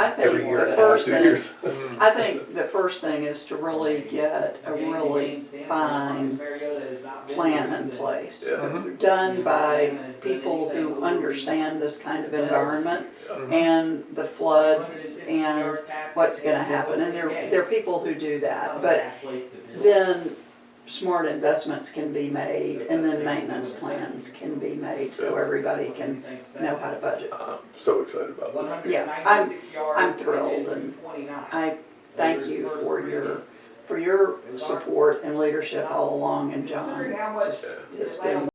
I think every year the and first two thing, years. I think the first thing is to really get a really fine plan in place. Yeah. Mhm. Done by people who understand this kind of environment and the floods and what's gonna happen. And there, there are people who do that, but then smart investments can be made and then maintenance plans can be made so everybody can know how to budget. I'm so excited about this. Yeah, I'm, I'm thrilled and I thank you for your, for your support and leadership all along and John. Just has been